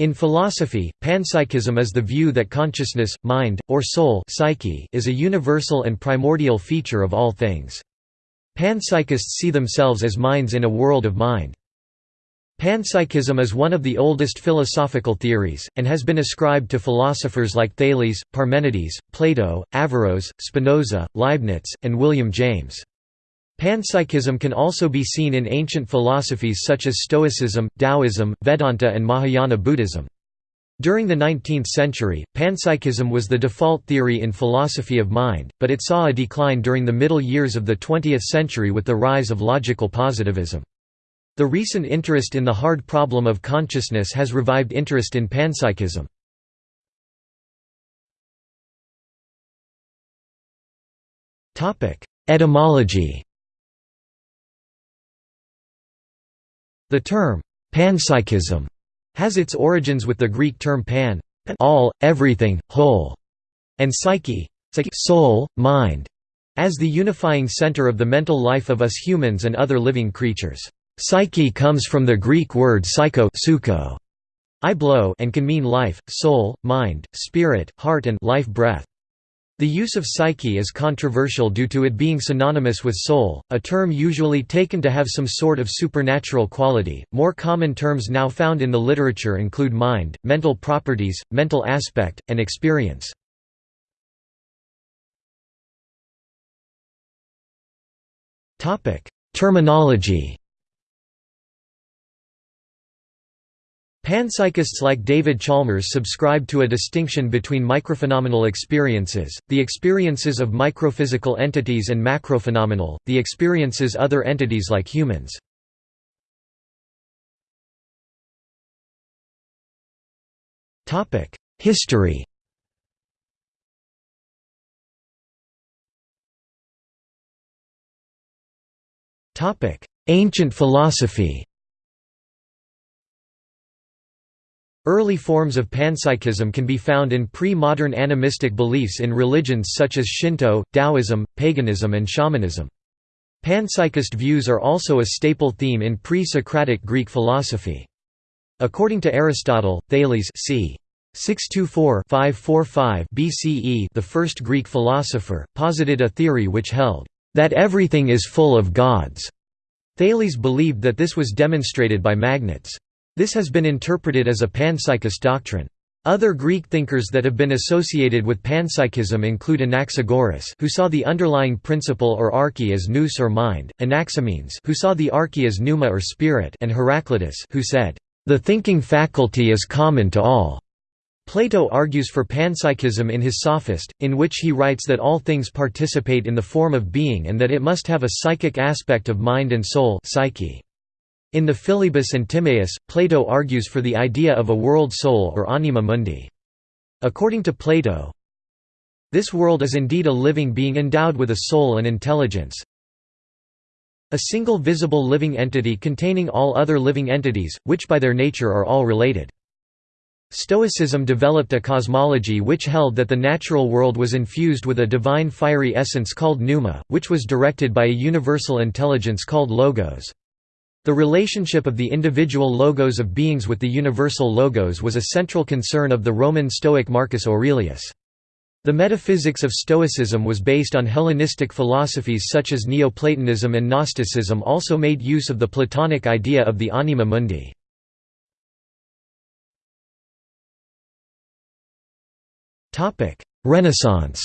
In philosophy, panpsychism is the view that consciousness, mind, or soul psyche is a universal and primordial feature of all things. Panpsychists see themselves as minds in a world of mind. Panpsychism is one of the oldest philosophical theories, and has been ascribed to philosophers like Thales, Parmenides, Plato, Averroes, Spinoza, Leibniz, and William James. Panpsychism can also be seen in ancient philosophies such as Stoicism, Taoism, Vedanta and Mahayana Buddhism. During the 19th century, panpsychism was the default theory in philosophy of mind, but it saw a decline during the middle years of the 20th century with the rise of logical positivism. The recent interest in the hard problem of consciousness has revived interest in panpsychism. Etymology The term, panpsychism, has its origins with the Greek term pan all, everything, whole, and psyche soul, mind, as the unifying center of the mental life of us humans and other living creatures. Psyche comes from the Greek word psycho suko, I blow and can mean life, soul, mind, spirit, heart and life breath. The use of psyche is controversial due to it being synonymous with soul, a term usually taken to have some sort of supernatural quality. More common terms now found in the literature include mind, mental properties, mental aspect, and experience. Topic: Terminology Panpsychists like David Chalmers subscribe to a distinction between microphenomenal experiences, the experiences of microphysical entities and macrophenomenal, the experiences other entities like humans. History Ancient philosophy Early forms of panpsychism can be found in pre-modern animistic beliefs in religions such as Shinto, Taoism, paganism and shamanism. Panpsychist views are also a staple theme in pre-Socratic Greek philosophy. According to Aristotle, Thales c. 624-545 BCE, the first Greek philosopher, posited a theory which held that everything is full of gods. Thales believed that this was demonstrated by magnets. This has been interpreted as a panpsychist doctrine. Other Greek thinkers that have been associated with panpsychism include Anaxagoras who saw the underlying principle or arche as nous or mind, Anaximenes who saw the arche as pneuma or spirit and Heraclitus who said, "...the thinking faculty is common to all." Plato argues for panpsychism in his Sophist, in which he writes that all things participate in the form of being and that it must have a psychic aspect of mind and soul psyche. In the Philebus and Timaeus, Plato argues for the idea of a world soul or anima mundi. According to Plato, this world is indeed a living being endowed with a soul and intelligence, a single visible living entity containing all other living entities, which by their nature are all related. Stoicism developed a cosmology which held that the natural world was infused with a divine fiery essence called pneuma, which was directed by a universal intelligence called logos. The relationship of the individual logos of beings with the universal logos was a central concern of the Roman Stoic Marcus Aurelius. The metaphysics of Stoicism was based on Hellenistic philosophies such as Neoplatonism and Gnosticism also made use of the Platonic idea of the anima mundi. Renaissance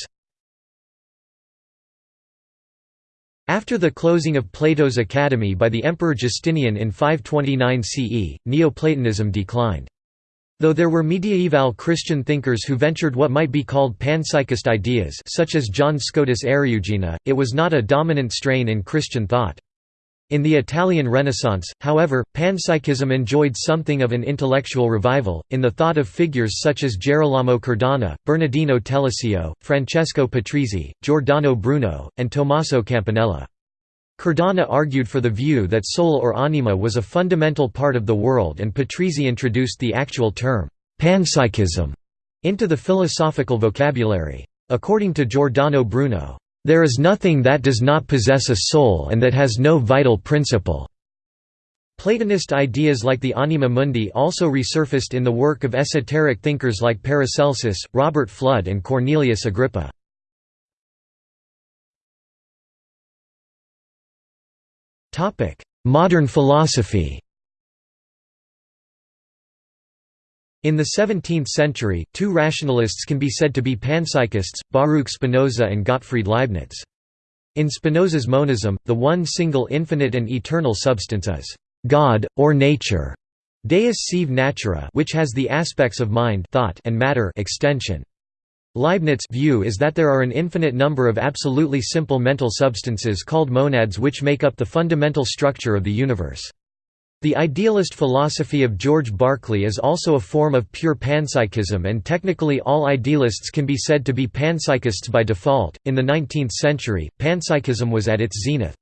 After the closing of Plato's academy by the Emperor Justinian in 529 CE, Neoplatonism declined. Though there were mediaeval Christian thinkers who ventured what might be called panpsychist ideas such as John Scotus Eriugena, it was not a dominant strain in Christian thought. In the Italian Renaissance, however, panpsychism enjoyed something of an intellectual revival, in the thought of figures such as Gerolamo Cardano, Bernardino Telesio, Francesco Patrizzi, Giordano Bruno, and Tommaso Campanella. Cardano argued for the view that soul or anima was a fundamental part of the world and Patrizzi introduced the actual term, panpsychism, into the philosophical vocabulary. According to Giordano Bruno, there is nothing that does not possess a soul and that has no vital principle. Platonist ideas like the anima mundi also resurfaced in the work of esoteric thinkers like Paracelsus, Robert Fludd and Cornelius Agrippa. Modern philosophy In the 17th century, two rationalists can be said to be panpsychists, Baruch Spinoza and Gottfried Leibniz. In Spinoza's monism, the one single infinite and eternal substance is God, or nature, deus sive natura which has the aspects of mind thought and matter extension. Leibniz' view is that there are an infinite number of absolutely simple mental substances called monads which make up the fundamental structure of the universe. The idealist philosophy of George Berkeley is also a form of pure panpsychism, and technically all idealists can be said to be panpsychists by default. In the 19th century, panpsychism was at its zenith.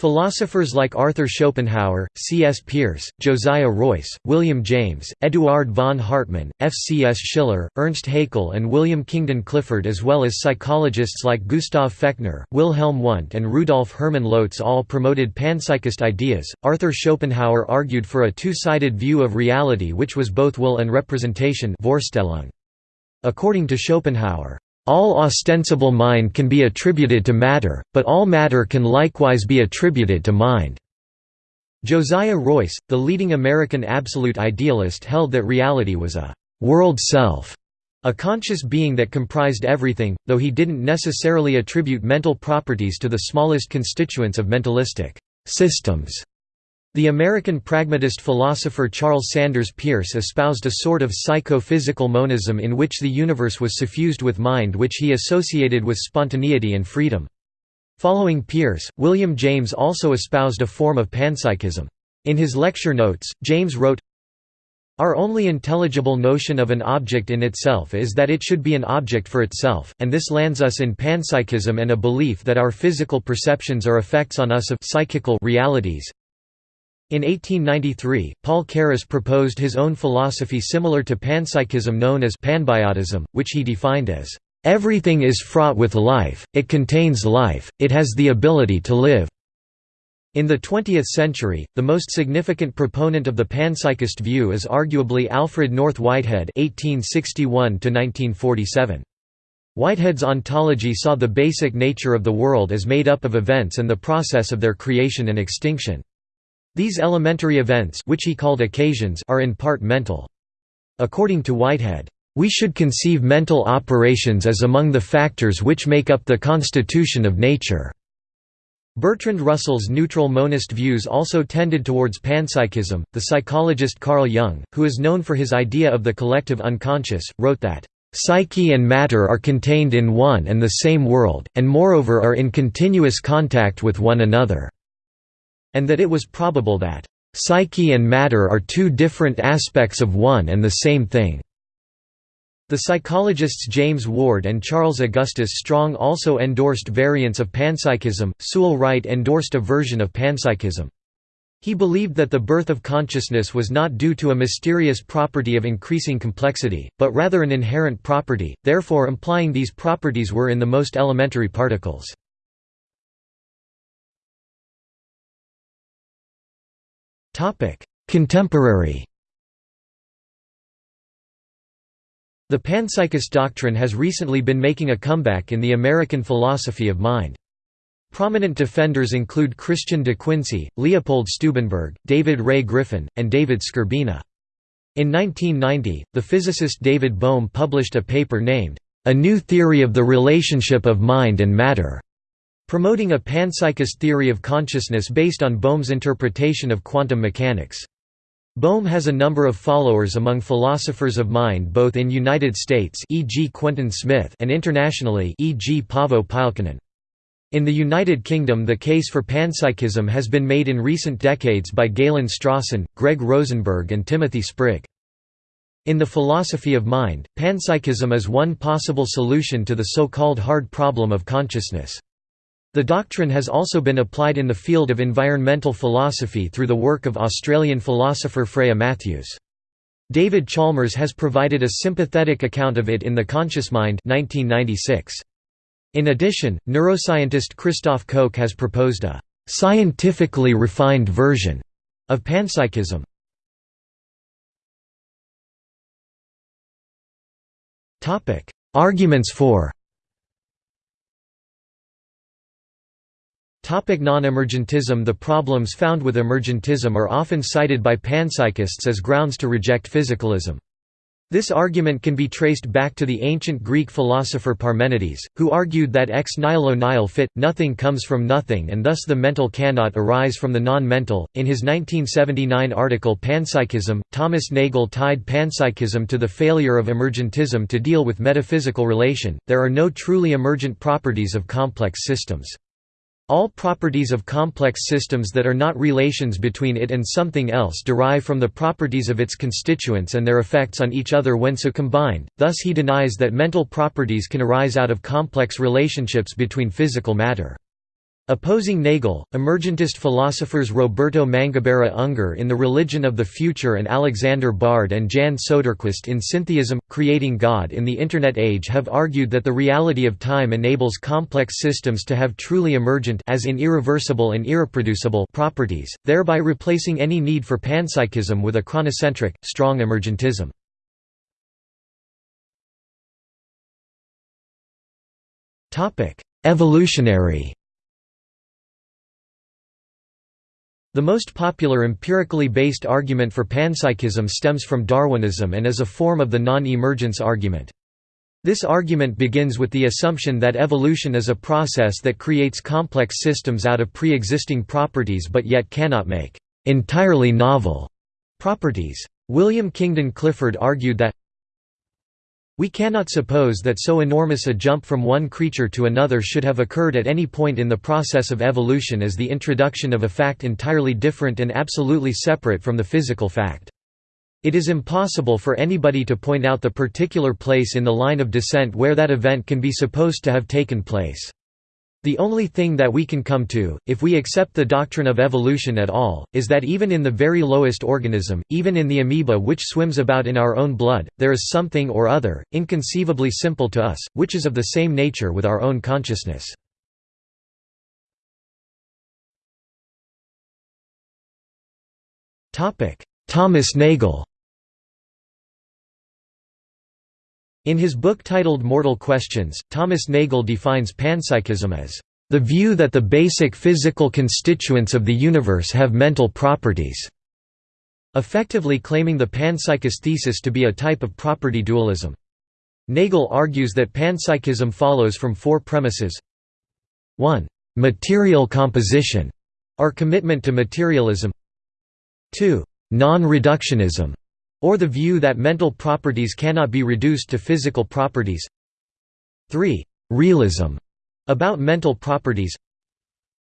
Philosophers like Arthur Schopenhauer, C. S. Peirce, Josiah Royce, William James, Eduard von Hartmann, F. C. S. Schiller, Ernst Haeckel and William Kingdon Clifford as well as psychologists like Gustav Fechner, Wilhelm Wundt and Rudolf Hermann Lotze all promoted panpsychist ideas. Arthur Schopenhauer argued for a two-sided view of reality which was both will and representation According to Schopenhauer, all ostensible mind can be attributed to matter, but all matter can likewise be attributed to mind. Josiah Royce, the leading American absolute idealist held that reality was a «world self», a conscious being that comprised everything, though he didn't necessarily attribute mental properties to the smallest constituents of mentalistic «systems». The American pragmatist philosopher Charles Sanders Peirce espoused a sort of psycho-physical monism in which the universe was suffused with mind which he associated with spontaneity and freedom. Following Peirce, William James also espoused a form of panpsychism. In his lecture notes, James wrote, Our only intelligible notion of an object in itself is that it should be an object for itself, and this lands us in panpsychism and a belief that our physical perceptions are effects on us of psychical realities, in 1893, Paul Carus proposed his own philosophy similar to panpsychism known as panbiotism, which he defined as, "...everything is fraught with life, it contains life, it has the ability to live." In the 20th century, the most significant proponent of the panpsychist view is arguably Alfred North Whitehead (1861–1947). Whitehead's ontology saw the basic nature of the world as made up of events and the process of their creation and extinction. These elementary events which he called occasions are in part mental. According to Whitehead, "...we should conceive mental operations as among the factors which make up the constitution of nature." Bertrand Russell's neutral monist views also tended towards panpsychism. The psychologist Carl Jung, who is known for his idea of the collective unconscious, wrote that, Psyche and matter are contained in one and the same world, and moreover are in continuous contact with one another and that it was probable that, "...psyche and matter are two different aspects of one and the same thing." The psychologists James Ward and Charles Augustus Strong also endorsed variants of panpsychism. Sewall Wright endorsed a version of panpsychism. He believed that the birth of consciousness was not due to a mysterious property of increasing complexity, but rather an inherent property, therefore implying these properties were in the most elementary particles. Contemporary The panpsychist doctrine has recently been making a comeback in the American philosophy of mind. Prominent defenders include Christian de Quincey, Leopold Stubenberg, David Ray Griffin, and David Skrbina. In 1990, the physicist David Bohm published a paper named, A New Theory of the Relationship of Mind and Matter, promoting a panpsychist theory of consciousness based on Bohm's interpretation of quantum mechanics. Bohm has a number of followers among philosophers of mind both in United States e.g. Quentin Smith and internationally e.g. Paavo Pylkkänen. In the United Kingdom the case for panpsychism has been made in recent decades by Galen Strawson, Greg Rosenberg and Timothy Sprigge. In the philosophy of mind, panpsychism is one possible solution to the so-called hard problem of consciousness. The doctrine has also been applied in the field of environmental philosophy through the work of Australian philosopher Freya Mathews. David Chalmers has provided a sympathetic account of it in The Conscious Mind 1996. In addition, neuroscientist Christoph Koch has proposed a «scientifically refined version» of panpsychism. Arguments for Non-emergentism The problems found with emergentism are often cited by panpsychists as grounds to reject physicalism. This argument can be traced back to the ancient Greek philosopher Parmenides, who argued that ex nihilo nihil fit, nothing comes from nothing and thus the mental cannot arise from the non-mental. In his 1979 article Panpsychism, Thomas Nagel tied panpsychism to the failure of emergentism to deal with metaphysical relation. There are no truly emergent properties of complex systems. All properties of complex systems that are not relations between it and something else derive from the properties of its constituents and their effects on each other when so combined, thus he denies that mental properties can arise out of complex relationships between physical matter. Opposing Nagel, emergentist philosophers Roberto Mangabeira Unger in The Religion of the Future and Alexander Bard and Jan Soderquist in Syntheism, Creating God in the Internet Age have argued that the reality of time enables complex systems to have truly emergent as in irreversible and irreproducible properties, thereby replacing any need for panpsychism with a chronocentric, strong emergentism. Evolutionary The most popular empirically based argument for panpsychism stems from Darwinism and is a form of the non-emergence argument. This argument begins with the assumption that evolution is a process that creates complex systems out of pre-existing properties but yet cannot make entirely novel properties. William Kingdon Clifford argued that we cannot suppose that so enormous a jump from one creature to another should have occurred at any point in the process of evolution as the introduction of a fact entirely different and absolutely separate from the physical fact. It is impossible for anybody to point out the particular place in the line of descent where that event can be supposed to have taken place. The only thing that we can come to, if we accept the doctrine of evolution at all, is that even in the very lowest organism, even in the amoeba which swims about in our own blood, there is something or other, inconceivably simple to us, which is of the same nature with our own consciousness. Thomas Nagel In his book titled Mortal Questions, Thomas Nagel defines panpsychism as the view that the basic physical constituents of the universe have mental properties, effectively claiming the panpsychist thesis to be a type of property dualism. Nagel argues that panpsychism follows from four premises 1. Material composition, or commitment to materialism 2. Non-reductionism, or the view that mental properties cannot be reduced to physical properties 3. Realism about mental properties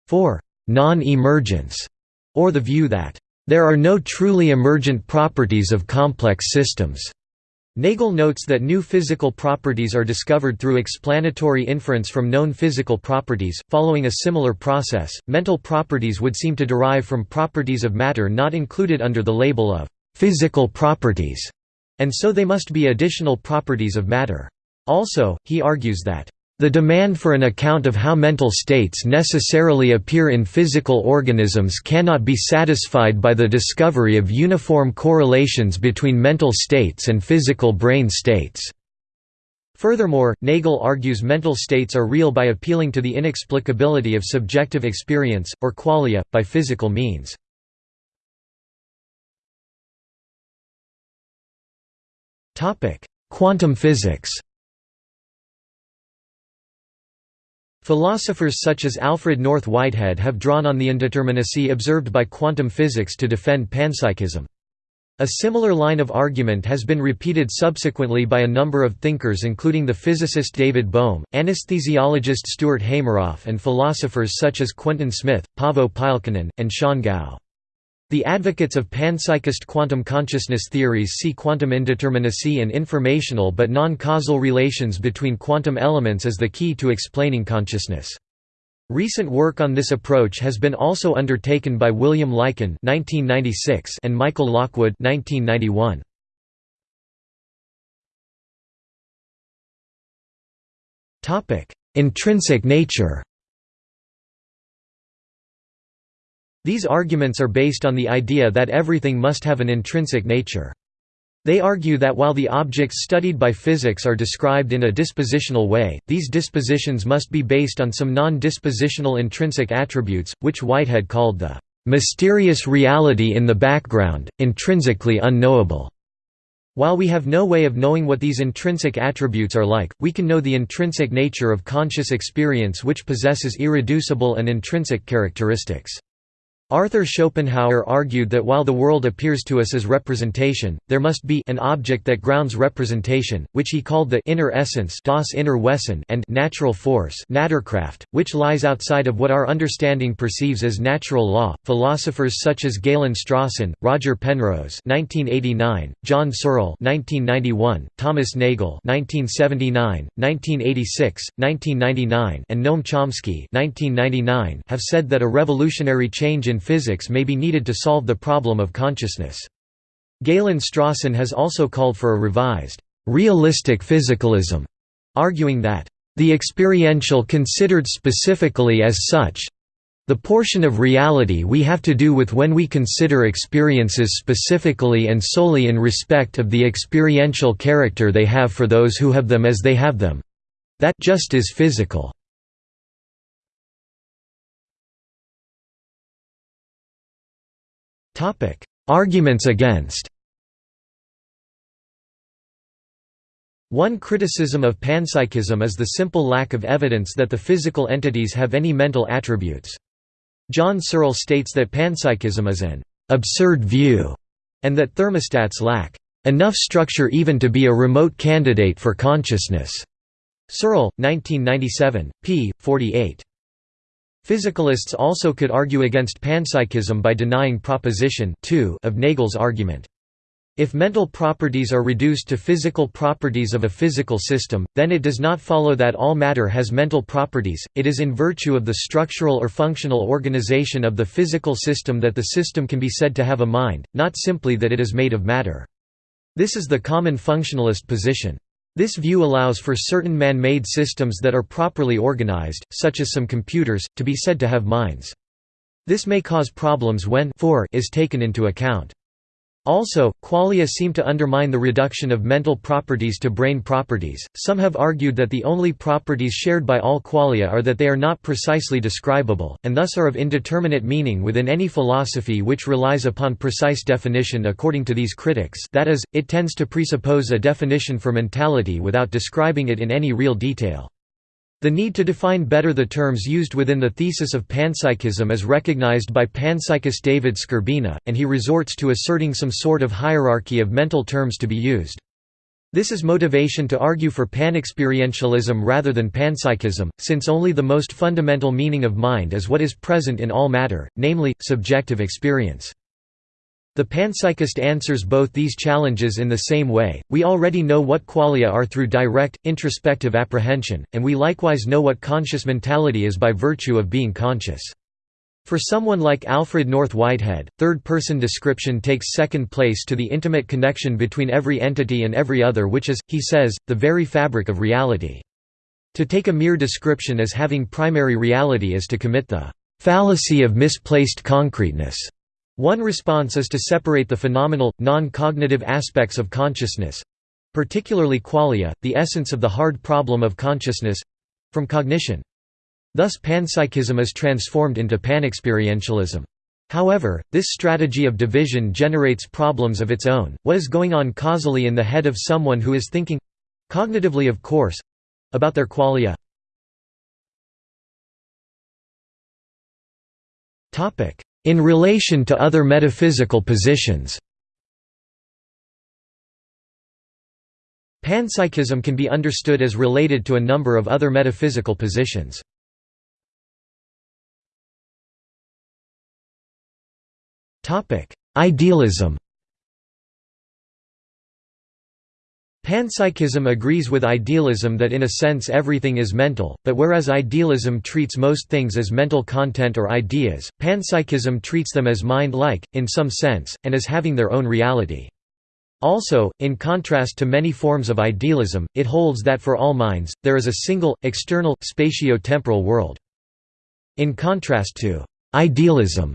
4. Non-emergence, or the view that there are no truly emergent properties of complex systems. Nagel notes that new physical properties are discovered through explanatory inference from known physical properties. Following a similar process, mental properties would seem to derive from properties of matter not included under the label of physical properties, and so they must be additional properties of matter. Also, he argues that the demand for an account of how mental states necessarily appear in physical organisms cannot be satisfied by the discovery of uniform correlations between mental states and physical brain states. Furthermore, Nagel argues mental states are real by appealing to the inexplicability of subjective experience, or qualia, by physical means. Quantum physics Philosophers such as Alfred North Whitehead have drawn on the indeterminacy observed by quantum physics to defend panpsychism. A similar line of argument has been repeated subsequently by a number of thinkers including the physicist David Bohm, anesthesiologist Stuart Hameroff and philosophers such as Quentin Smith, Paavo Pylkkänen, and Shan Gao. The advocates of panpsychist quantum consciousness theories see quantum indeterminacy and informational but non-causal relations between quantum elements as the key to explaining consciousness. Recent work on this approach has been also undertaken by William Lycan and Michael Lockwood 1991. Intrinsic nature These arguments are based on the idea that everything must have an intrinsic nature. They argue that while the objects studied by physics are described in a dispositional way, these dispositions must be based on some non-dispositional intrinsic attributes, which Whitehead called the "...mysterious reality in the background, intrinsically unknowable." While we have no way of knowing what these intrinsic attributes are like, we can know the intrinsic nature of conscious experience which possesses irreducible and intrinsic characteristics. Arthur Schopenhauer argued that while the world appears to us as representation, there must be an object that grounds representation, which he called the inner essence das inner Wesen and natural force Naturkraft, which lies outside of what our understanding perceives as natural law. Philosophers such as Galen Strawson, Roger Penrose (1989), John Searle (1991), Thomas Nagel (1979, 1986, 1999), and Noam Chomsky (1999) have said that a revolutionary change in physics may be needed to solve the problem of consciousness. Galen Strawson has also called for a revised, realistic physicalism, arguing that, "...the experiential considered specifically as such the portion of reality we have to do with when we consider experiences specifically and solely in respect of the experiential character they have for those who have them as they have them that just is physical." Arguments against One criticism of panpsychism is the simple lack of evidence that the physical entities have any mental attributes. John Searle states that panpsychism is an «absurd view» and that thermostats lack «enough structure even to be a remote candidate for consciousness». Searle, 1997, p. 48. Physicalists also could argue against panpsychism by denying proposition 2 of Nagel's argument. If mental properties are reduced to physical properties of a physical system, then it does not follow that all matter has mental properties, it is in virtue of the structural or functional organization of the physical system that the system can be said to have a mind, not simply that it is made of matter. This is the common functionalist position. This view allows for certain man-made systems that are properly organized, such as some computers, to be said to have minds. This may cause problems when for is taken into account. Also, qualia seem to undermine the reduction of mental properties to brain properties. Some have argued that the only properties shared by all qualia are that they are not precisely describable, and thus are of indeterminate meaning within any philosophy which relies upon precise definition according to these critics that is, it tends to presuppose a definition for mentality without describing it in any real detail. The need to define better the terms used within the thesis of panpsychism is recognized by panpsychist David Skrbina, and he resorts to asserting some sort of hierarchy of mental terms to be used. This is motivation to argue for panexperientialism rather than panpsychism, since only the most fundamental meaning of mind is what is present in all matter, namely, subjective experience. The panpsychist answers both these challenges in the same way, we already know what qualia are through direct, introspective apprehension, and we likewise know what conscious mentality is by virtue of being conscious. For someone like Alfred North Whitehead, third-person description takes second place to the intimate connection between every entity and every other which is, he says, the very fabric of reality. To take a mere description as having primary reality is to commit the fallacy of misplaced concreteness. One response is to separate the phenomenal, non-cognitive aspects of consciousness—particularly qualia, the essence of the hard problem of consciousness—from cognition. Thus panpsychism is transformed into panexperientialism. However, this strategy of division generates problems of its own. What is going on causally in the head of someone who is thinking cognitively, of course about their qualia? In relation to other metaphysical positions Panpsychism can be understood as related to a number of other metaphysical positions. Idealism Panpsychism agrees with idealism that in a sense everything is mental, but whereas idealism treats most things as mental content or ideas, panpsychism treats them as mind-like, in some sense, and as having their own reality. Also, in contrast to many forms of idealism, it holds that for all minds, there is a single, external, spatio-temporal world. In contrast to «idealism»,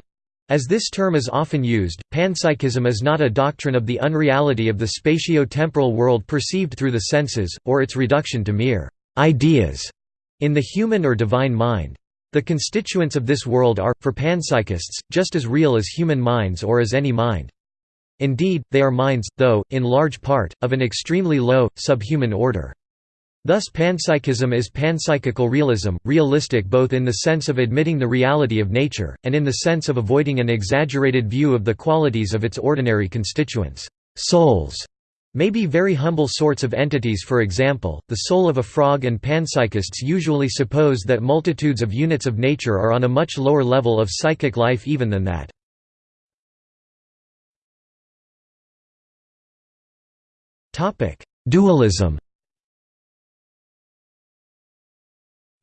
As this term is often used, panpsychism is not a doctrine of the unreality of the spatio-temporal world perceived through the senses, or its reduction to mere ideas in the human or divine mind. The constituents of this world are, for panpsychists, just as real as human minds or as any mind. Indeed, they are minds, though, in large part, of an extremely low, subhuman order. Thus panpsychism is panpsychical realism, realistic both in the sense of admitting the reality of nature, and in the sense of avoiding an exaggerated view of the qualities of its ordinary constituents. Souls may be very humble sorts of entities for example, the soul of a frog and panpsychists usually suppose that multitudes of units of nature are on a much lower level of psychic life even than that. Dualism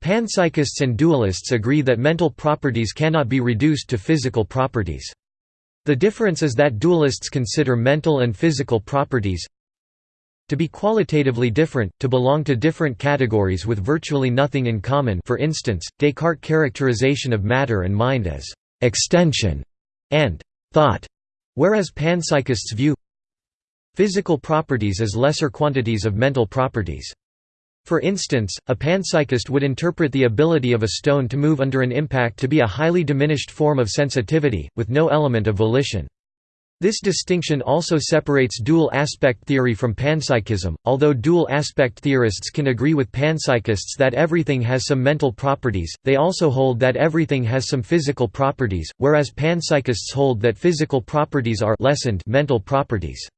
Panpsychists and dualists agree that mental properties cannot be reduced to physical properties. The difference is that dualists consider mental and physical properties to be qualitatively different, to belong to different categories with virtually nothing in common for instance, Descartes' characterization of matter and mind as «extension» and «thought», whereas panpsychists view physical properties as lesser quantities of mental properties. For instance, a panpsychist would interpret the ability of a stone to move under an impact to be a highly diminished form of sensitivity, with no element of volition. This distinction also separates dual aspect theory from panpsychism, although dual aspect theorists can agree with panpsychists that everything has some mental properties, they also hold that everything has some physical properties, whereas panpsychists hold that physical properties are lessened mental properties.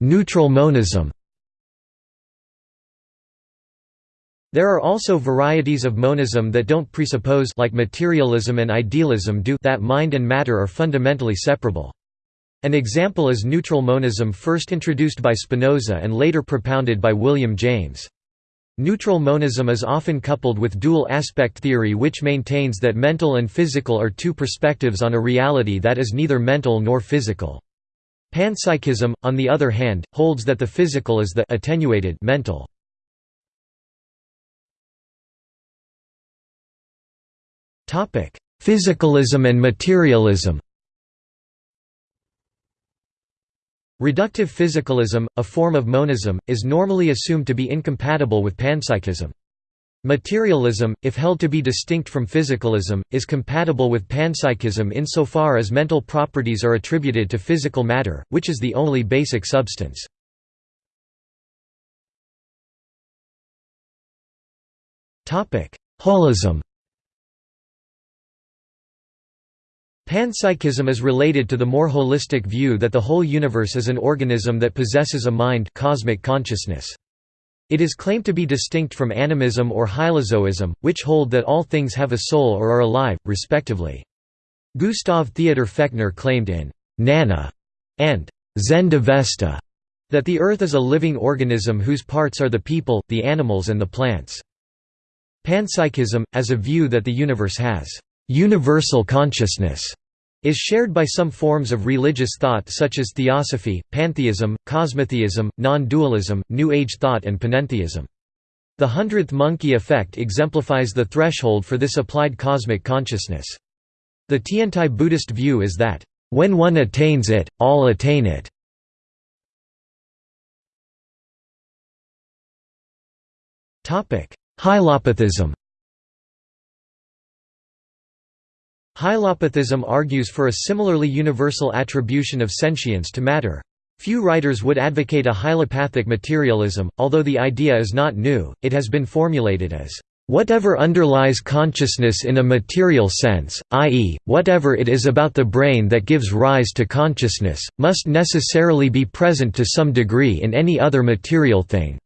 Neutral monism There are also varieties of monism that don't presuppose like materialism and idealism do that mind and matter are fundamentally separable. An example is neutral monism first introduced by Spinoza and later propounded by William James. Neutral monism is often coupled with dual aspect theory which maintains that mental and physical are two perspectives on a reality that is neither mental nor physical. Panpsychism, on the other hand, holds that the physical is the attenuated mental. Topic: Physicalism and materialism Reductive physicalism, a form of monism, is normally assumed to be incompatible with panpsychism. Materialism, if held to be distinct from physicalism, is compatible with panpsychism insofar as mental properties are attributed to physical matter, which is the only basic substance. Holism Panpsychism is related to the more holistic view that the whole universe is an organism that possesses a mind cosmic consciousness. It is claimed to be distinct from animism or hylozoism, which hold that all things have a soul or are alive, respectively. Gustav Theodor Fechner claimed in «Nanna» and «Zend Avesta» that the Earth is a living organism whose parts are the people, the animals and the plants. Panpsychism, as a view that the universe has «universal consciousness» is shared by some forms of religious thought such as theosophy, pantheism, cosmotheism, non-dualism, New Age thought and panentheism. The hundredth monkey effect exemplifies the threshold for this applied cosmic consciousness. The Tiantai Buddhist view is that, "...when one attains it, all attain it." Hylopathism Hylopathism argues for a similarly universal attribution of sentience to matter. Few writers would advocate a hylopathic materialism, although the idea is not new, it has been formulated as Whatever underlies consciousness in a material sense, i.e., whatever it is about the brain that gives rise to consciousness, must necessarily be present to some degree in any other material thing.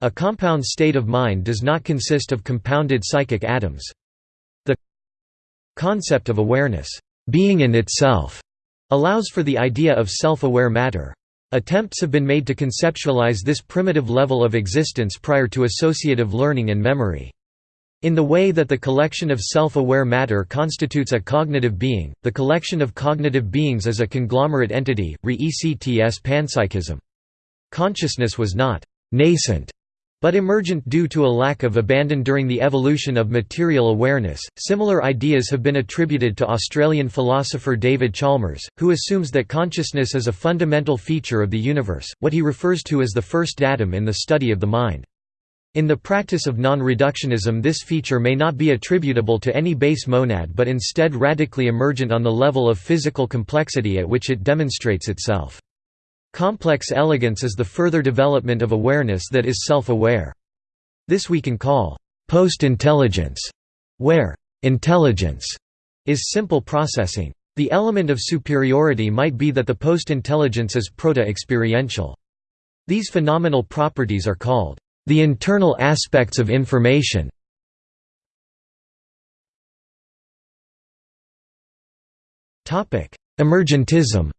A compound state of mind does not consist of compounded psychic atoms. Concept of awareness, being in itself, allows for the idea of self-aware matter. Attempts have been made to conceptualize this primitive level of existence prior to associative learning and memory. In the way that the collection of self-aware matter constitutes a cognitive being, the collection of cognitive beings is a conglomerate entity, re ECTS panpsychism. Consciousness was not «nascent» but emergent due to a lack of abandon during the evolution of material awareness. Similar ideas have been attributed to Australian philosopher David Chalmers, who assumes that consciousness is a fundamental feature of the universe, what he refers to as the first datum in the study of the mind. In the practice of non-reductionism this feature may not be attributable to any base monad but instead radically emergent on the level of physical complexity at which it demonstrates itself. Complex elegance is the further development of awareness that is self-aware. This we can call post-intelligence, where intelligence is simple processing. The element of superiority might be that the post-intelligence is proto-experiential. These phenomenal properties are called the internal aspects of information. Emergentism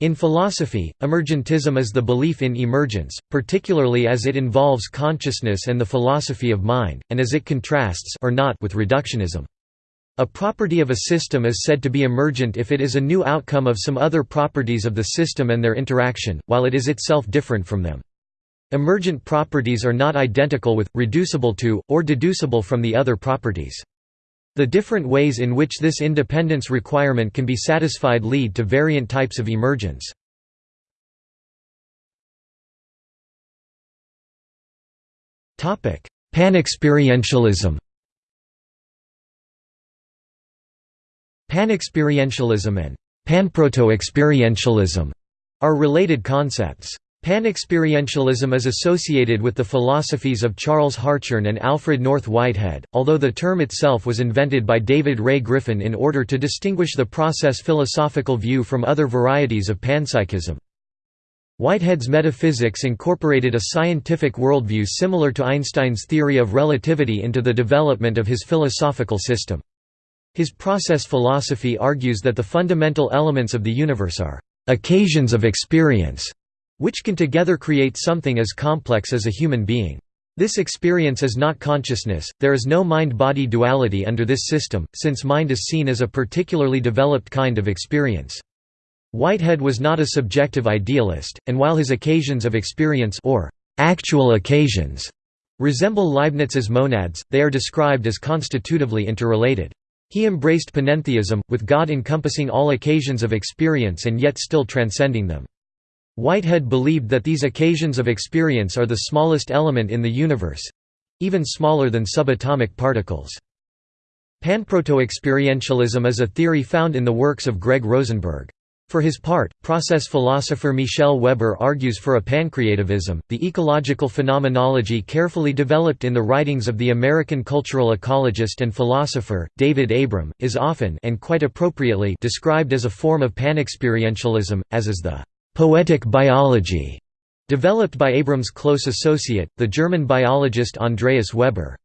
In philosophy, emergentism is the belief in emergence, particularly as it involves consciousness and the philosophy of mind, and as it contrasts or not with reductionism. A property of a system is said to be emergent if it is a new outcome of some other properties of the system and their interaction, while it is itself different from them. Emergent properties are not identical with, reducible to, or deducible from the other properties. The different ways in which this independence requirement can be satisfied lead to variant types of emergence. Panexperientialism Panexperientialism and panproto-experientialism are related concepts. Panexperientialism is associated with the philosophies of Charles Hartshorne and Alfred North Whitehead, although the term itself was invented by David Ray Griffin in order to distinguish the process philosophical view from other varieties of panpsychism. Whitehead's metaphysics incorporated a scientific worldview similar to Einstein's theory of relativity into the development of his philosophical system. His process philosophy argues that the fundamental elements of the universe are occasions of experience which can together create something as complex as a human being. This experience is not consciousness, there is no mind-body duality under this system, since mind is seen as a particularly developed kind of experience. Whitehead was not a subjective idealist, and while his occasions of experience or actual occasions resemble Leibniz's monads, they are described as constitutively interrelated. He embraced panentheism, with God encompassing all occasions of experience and yet still transcending them. Whitehead believed that these occasions of experience are the smallest element in the universe—even smaller than subatomic particles. Panproto-experientialism is a theory found in the works of Greg Rosenberg. For his part, process philosopher Michel Weber argues for a pancreativism. The ecological phenomenology carefully developed in the writings of the American cultural ecologist and philosopher, David Abram, is often and quite appropriately described as a form of panexperientialism, as is the «poetic biology» developed by Abram's close associate, the German biologist Andreas Weber.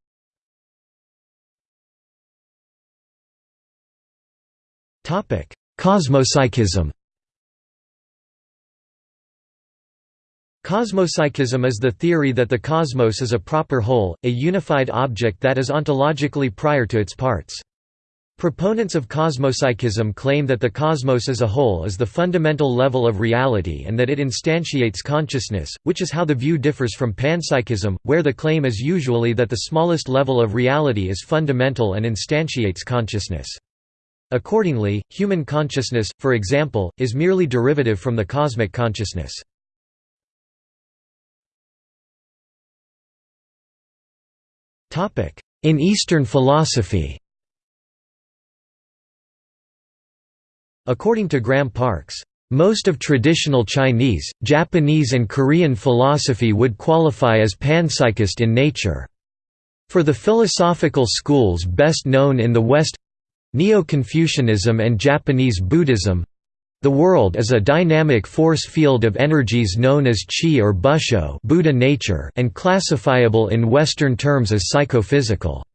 Cosmopsychism Cosmopsychism is the theory that the cosmos is a proper whole, a unified object that is ontologically prior to its parts. Proponents of cosmopsychism claim that the cosmos as a whole is the fundamental level of reality and that it instantiates consciousness, which is how the view differs from panpsychism, where the claim is usually that the smallest level of reality is fundamental and instantiates consciousness. Accordingly, human consciousness, for example, is merely derivative from the cosmic consciousness. In Eastern philosophy According to Graham Parkes, most of traditional Chinese, Japanese and Korean philosophy would qualify as panpsychist in nature. For the philosophical schools best known in the West—Neo-Confucianism and Japanese Buddhism, the world is a dynamic force field of energies known as qi or busho Buddha nature and classifiable in Western terms as psychophysical.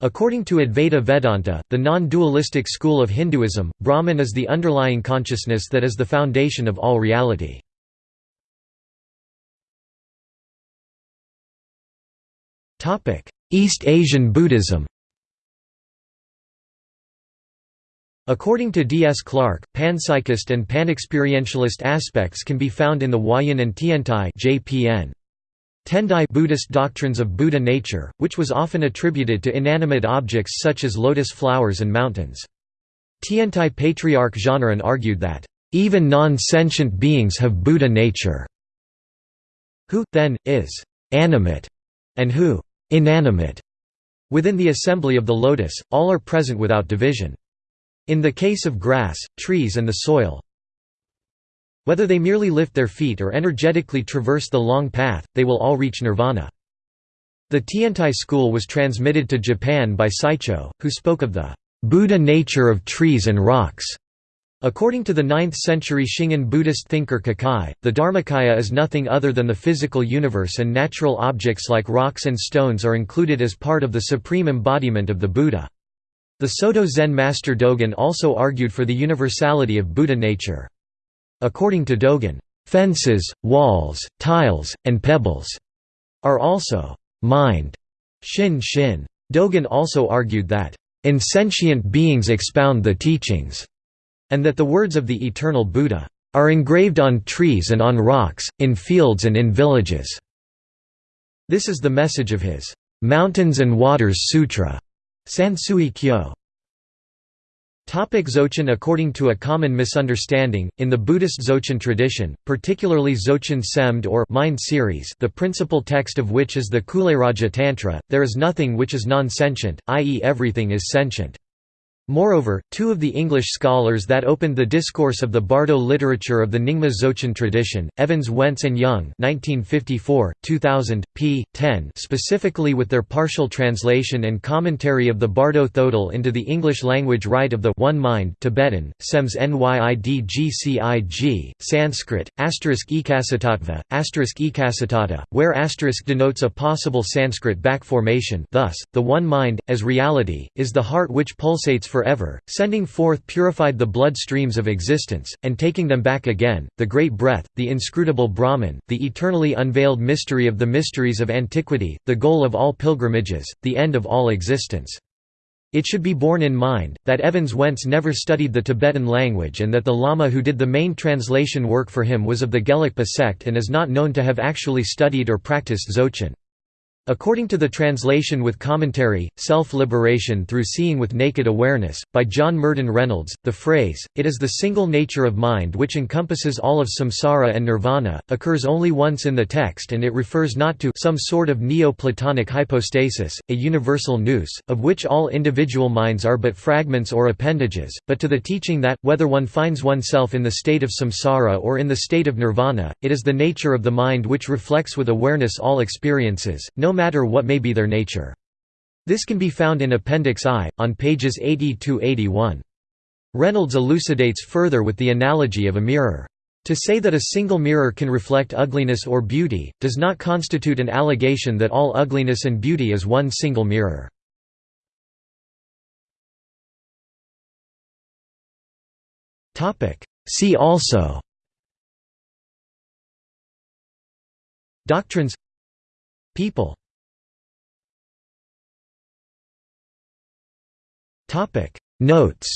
According to Advaita Vedanta, the non-dualistic school of Hinduism, Brahman is the underlying consciousness that is the foundation of all reality. East Asian Buddhism According to D. S. Clarke, panpsychist and panexperientialist aspects can be found in the Huayan and Tiantai JPN. Tendai Buddhist doctrines of Buddha nature, which was often attributed to inanimate objects such as lotus flowers and mountains. Tiantai patriarch Zhanran argued that, "...even non-sentient beings have Buddha nature." Who, then, is «animate» and who «inanimate». Within the assembly of the lotus, all are present without division. In the case of grass, trees and the soil, whether they merely lift their feet or energetically traverse the long path, they will all reach nirvana. The Tiantai school was transmitted to Japan by Saicho, who spoke of the Buddha nature of trees and rocks. According to the 9th-century Shingon Buddhist thinker Kukai, the Dharmakaya is nothing other than the physical universe and natural objects like rocks and stones are included as part of the supreme embodiment of the Buddha. The Soto Zen master Dogen also argued for the universality of Buddha nature. According to Dogen, "...fences, walls, tiles, and pebbles," are also mind. Shin Shin. Dogen also argued that, "...insentient beings expound the teachings," and that the words of the eternal Buddha, "...are engraved on trees and on rocks, in fields and in villages." This is the message of his, "...mountains and waters sutra." Sansui Kyo. Topic Dzogchen According to a common misunderstanding, in the Buddhist Dzogchen tradition, particularly Dzogchen Semde or Mind series the principal text of which is the Kulayaraja Tantra, there is nothing which is non-sentient, i.e. everything is sentient. Moreover, two of the English scholars that opened the discourse of the Bardo literature of the Nyingma Dzogchen tradition, Evans Wentz and Jung 1954, 2000, p. 10 specifically with their partial translation and commentary of the Bardo Thodol into the English language rite of the One Mind Tibetan, Sems Nyidgcig, Sanskrit, asterisk ekacittatva, asterisk ekasitata, where asterisk denotes a possible Sanskrit back formation thus, the One Mind, as reality, is the heart which pulsates for forever, sending forth purified the blood streams of existence, and taking them back again, the great breath, the inscrutable Brahman, the eternally unveiled mystery of the mysteries of antiquity, the goal of all pilgrimages, the end of all existence. It should be borne in mind, that Evans Wentz never studied the Tibetan language and that the Lama who did the main translation work for him was of the Gelugpa sect and is not known to have actually studied or practiced Dzogchen. According to the translation with commentary, Self-Liberation Through Seeing with Naked Awareness, by John Myrdhin Reynolds, the phrase, it is the single nature of mind which encompasses all of samsara and nirvana, occurs only once in the text and it refers not to some sort of neo-Platonic hypostasis, a universal nous, of which all individual minds are but fragments or appendages, but to the teaching that, whether one finds oneself in the state of samsara or in the state of nirvana, it is the nature of the mind which reflects with awareness all experiences, no matter what may be their nature. This can be found in Appendix I, on pages 80–81. Reynolds elucidates further with the analogy of a mirror. To say that a single mirror can reflect ugliness or beauty, does not constitute an allegation that all ugliness and beauty is one single mirror. See also Doctrines People Topic Notes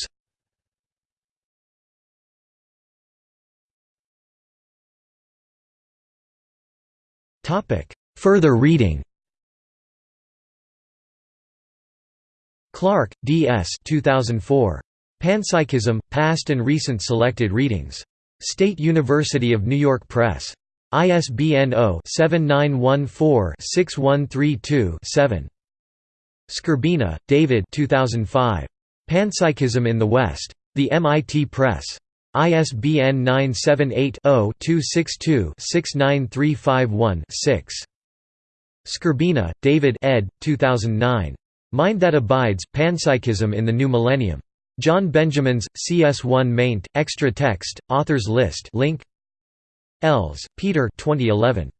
Topic Further reading Clarke, D. S. 2004. Panpsychism, Past and Recent Selected Readings. State University of New York Press. ISBN 0-7914-6132-7. Skrbina, David 2005. Panpsychism in the West. The MIT Press. ISBN 978-0-262-69351-6. Skrbina, David ed. 2009. Mind That Abides, Panpsychism in the New Millennium. John Benjamins, CS1 maint, extra text, authors list link. Ells, Peter 2011.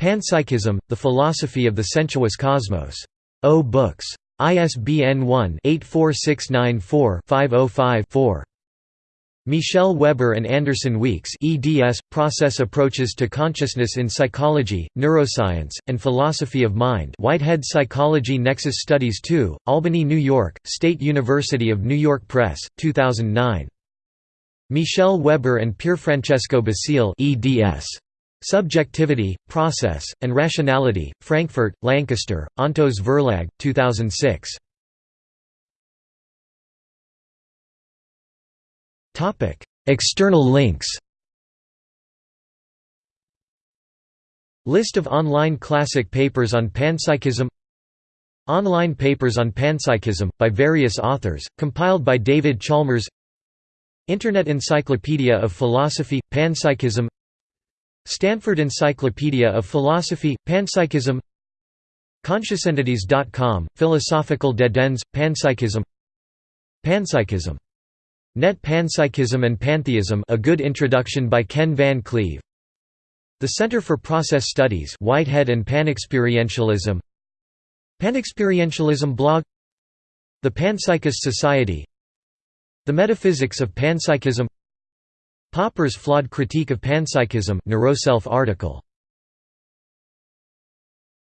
Panpsychism, The Philosophy of the Sensuous Cosmos. O Books. ISBN 1-84694-505-4. Michel Weber and Anderson Weekes eds, Process Approaches to Consciousness in Psychology, Neuroscience, and Philosophy of Mind Whitehead Psychology Nexus Studies 2, Albany, New York, State University of New York Press, 2009. Michel Weber and Pierfrancesco Basile eds. Subjectivity, Process, and Rationality, Frankfurt, Lancaster, Ontos Verlag, 2006. External links. List of online classic papers on panpsychism. Online papers on panpsychism, by various authors, compiled by David Chalmers. Internet Encyclopedia of Philosophy, Panpsychism Stanford Encyclopedia of Philosophy, Panpsychism Consciousentities.com, Philosophical Dead Ends, Panpsychism Panpsychism. Net Panpsychism and Pantheism A Good Introduction by Ken Van Cleve. The Center for Process Studies Whitehead and Panexperientialism. Panexperientialism blog. The Panpsychist Society. The Metaphysics of Panpsychism Popper's Flawed Critique of Panpsychism Neuroself article